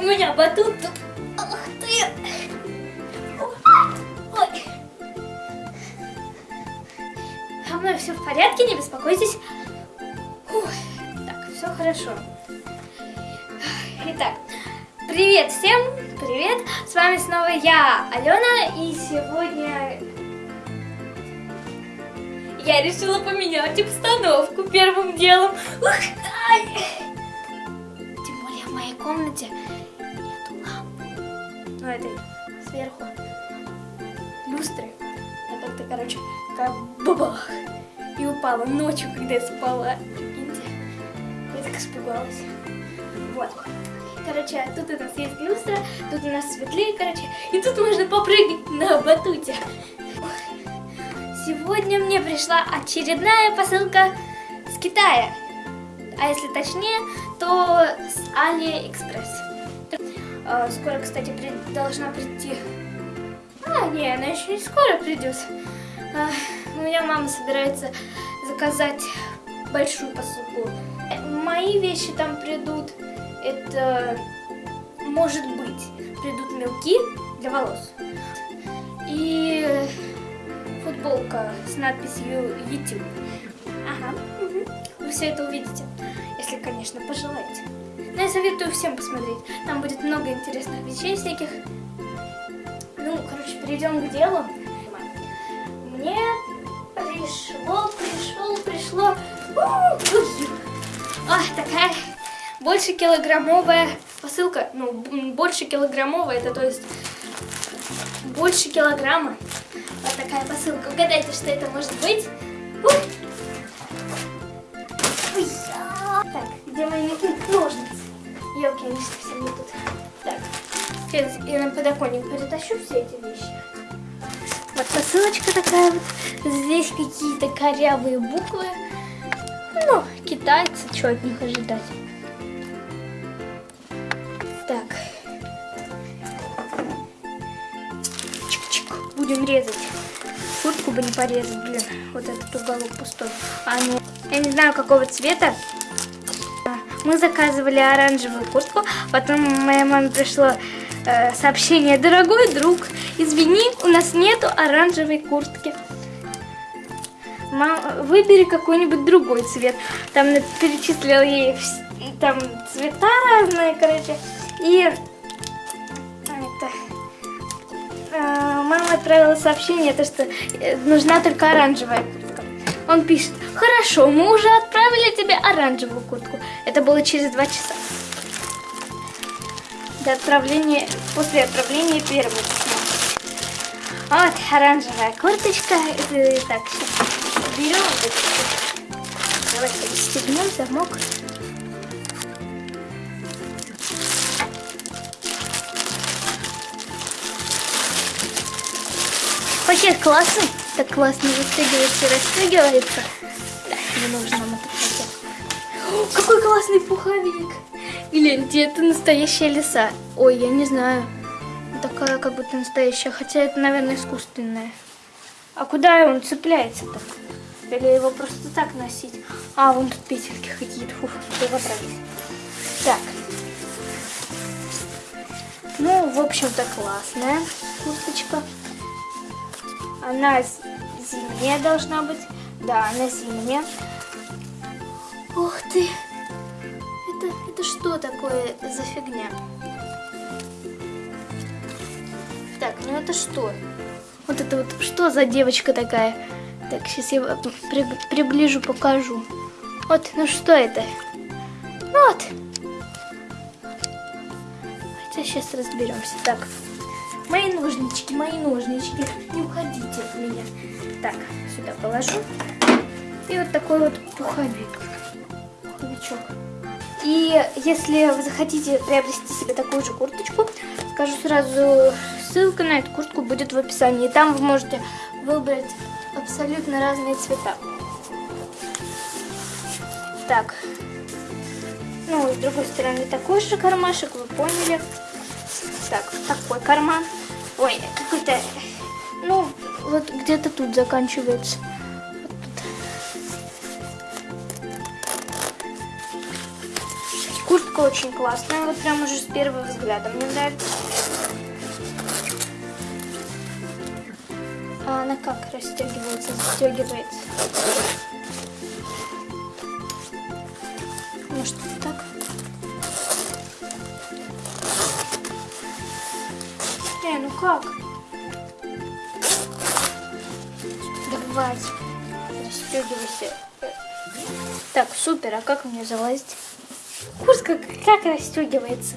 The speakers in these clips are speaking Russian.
У меня батут тут. Ах ты. Ой. Со мной все в порядке, не беспокойтесь. Фух. Так, все хорошо. Итак, привет всем, привет. С вами снова я, Алена, и сегодня я решила поменять обстановку первым делом. Ух, ай. Тем более в моей комнате этой сверху люстры. А как-то, короче, как бабах. И упала ночью, когда я спала. Прикиньте. Я так испугалась. Вот. Короче, тут у нас есть люстра, тут у нас светлее, короче. И тут можно попрыгать на батуте. Сегодня мне пришла очередная посылка с Китая. А если точнее, то с Алиэкспресс. А, Скоро, кстати, при- должна прийти... А, не, она еще не скоро придет. А, У меня мама собирается заказать большую посылку. Мои вещи там придут. Это, может быть, придут мелки для волос. И футболка с надписью YouTube. Ага, мгм. вы все это увидите, если, конечно, пожелаете. Но я советую всем посмотреть. Там будет много интересных вещей всяких. Ну, короче, перейдем к делу. Мне пришло, пришло, пришло. А, такая больше килограммовая посылка. Ну, больше килограммовая, это то есть больше килограмма. Вот такая посылка. Угадайте, что это может быть? Так, где мои ножницы? Елки, они совсем не тут. Так, я на подоконник перетащу все эти вещи. Вот посылочка такая вот. Здесь какие-то корявые буквы. Ну, китайцы, что от них ожидать? Так. Чик-чик. Будем резать. Куртку бы не порезать, блин. Вот этот уголок пустой. А, ну, я не знаю, какого цвета. А, Мы заказывали оранжевую куртку. Потом моей маме пришло э, сообщение. Дорогой друг, извини, у нас нету оранжевой куртки. Мам, выбери какой-нибудь другой цвет. Там перечислил ей там цвета разные, короче. И это, э, мама отправила сообщение, то, что э, нужна только оранжевая куртка. Он пишет, хорошо, мы уже отправили тебе оранжевую куртку. Это было через два часа. До отправления, после отправления первого письма. Вот оранжевая курточка. Это, так, сейчас берем. Давайте расстегнем замок. Пакет классный. Так классно застегивается и расстегивается. Да, не нужно нам этот пакет. О, какой классный пуховик. Гляньте, это настоящая лиса. Ой, я не знаю. Такая как будто настоящая, хотя это, наверное, искусственная. А куда он цепляется-то? Или его просто так носить? А, вон тут петельки какие-то. Фу, поправить. Так. Ну, в общем-то, классная курточка. Она зимняя должна быть. Да, она зимняя. Ух ты! Это, это что такое за фигня? Так, ну это что? Вот это вот что за девочка такая? Так, сейчас я при- приближу, покажу. Вот, ну что это? Вот. Хотя сейчас разберемся. Так, мои ножнички, мои ножнички. Не уходите от. Так, сюда положу. И вот такой вот пуховик. Пуховичок. И если вы захотите приобрести себе такую же курточку, скажу сразу, ссылка на эту куртку будет в описании. И там вы можете выбрать абсолютно разные цвета. Так. Ну, с другой стороны такой же кармашек, вы поняли. Так, такой карман. Ой, какой-то... Ну, вот где-то тут заканчивается. Куртка очень классная, вот прям уже с первого взгляда мне нравится. А она как расстегивается, застегивается? Может так? Э, ну как? Давайте. Расстегивайся. Так, супер, а как мне залазить? Куртка как расстегивается?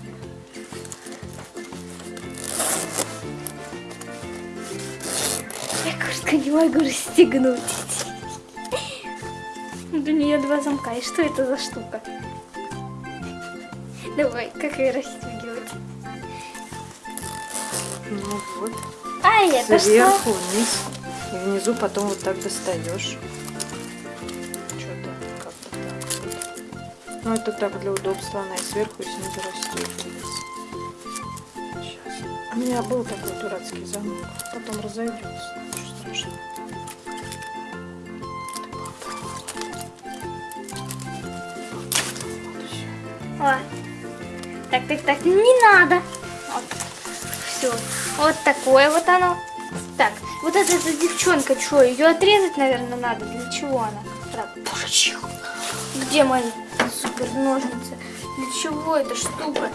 Я куртку не могу расстегнуть. У нее два замка. И что это за штука? Давай, как ее расстегивать? Ну вот. Ай, это Сверху что? вниз. И внизу потом вот так достаешь. Что-то как-то так. Ну это так для удобства, она и сверху, и снизу расстегивается. Сейчас. У меня был такой дурацкий замок. Потом разойдется. Ничего. О. Так, так, так, не надо. Вот. Все. Вот такое вот оно. Так, вот эта, эта девчонка, что, ее отрезать, наверное, надо? Для чего она? Где мои супер ножницы? Для чего эта штука?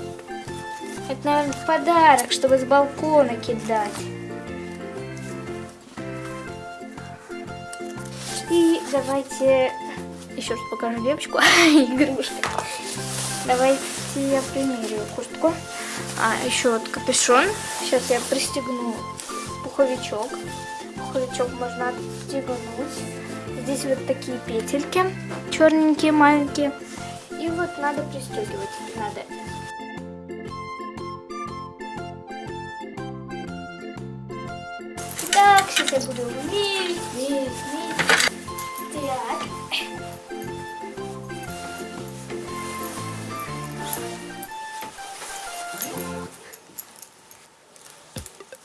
Это, наверное, подарок, чтобы с балкона кидать. И давайте еще раз покажу девочку, игрушка. Давайте я примерю куртку. А, еще вот капюшон. Сейчас я пристегну пуховичок. Пуховичок можно отстегнуть. Здесь вот такие петельки, черненькие, маленькие. И вот надо пристегивать. Надо. Так, сейчас я буду мерить, мерить, мерить. Так.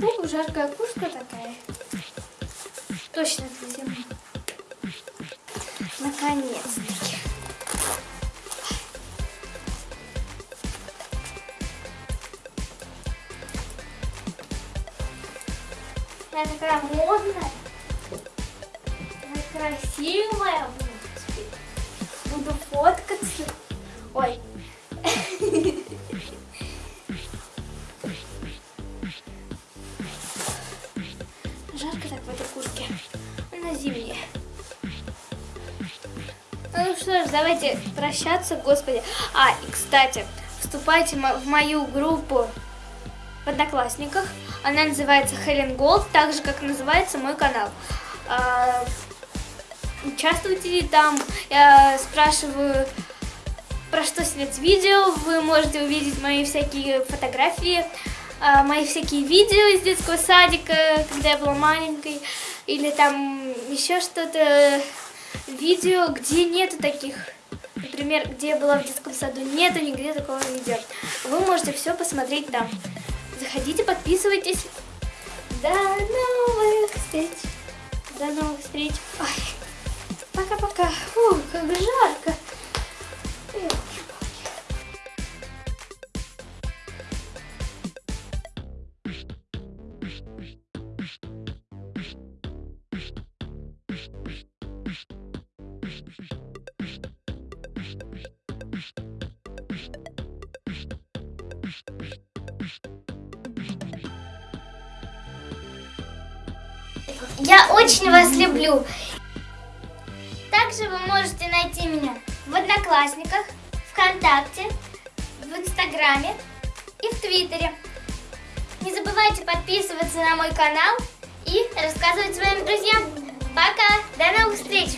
Ну, жаркая куртка такая. Точно для зимы. Наконец-таки. Я такая модная. Я красивая. Буду фоткаться. Ой. Жарко так в этой куртке. Она зимняя. Ну что ж, давайте прощаться, господи. А, и кстати, вступайте в мою группу в Одноклассниках. Она называется Хелен Голд, так же, как называется мой канал. А, Участвуйте там, я спрашиваю, про что снять видео, вы можете увидеть мои всякие фотографии, мои всякие видео из детского садика, когда я была маленькой, или там еще что-то, видео, где нету таких, например, где я была в детском саду, нету нигде такого видео. Вы можете все посмотреть там. Заходите, подписывайтесь. До новых встреч. До новых встреч. Пока-пока. Фу, как жарко. Я очень вас люблю. Также вы можете найти меня в Одноклассниках, ВКонтакте, в Инстаграме и в Твиттере. Не забывайте подписываться на мой канал и рассказывать своим друзьям. Пока! До новых встреч!